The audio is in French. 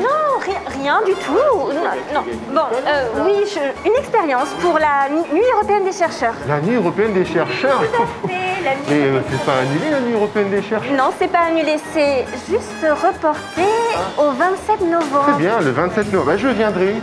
Non, rien du tout. Non. Bon, euh, oui, une expérience pour la Nuit européenne des chercheurs. La nuit européenne des chercheurs. C'est la nuit- Mais euh, c'est pas annulé la nuit européenne des chercheurs Non, c'est pas annulé, c'est juste reporté ah. au 27 Très C'est bien, le 27 novembre. Bah, je viendrai.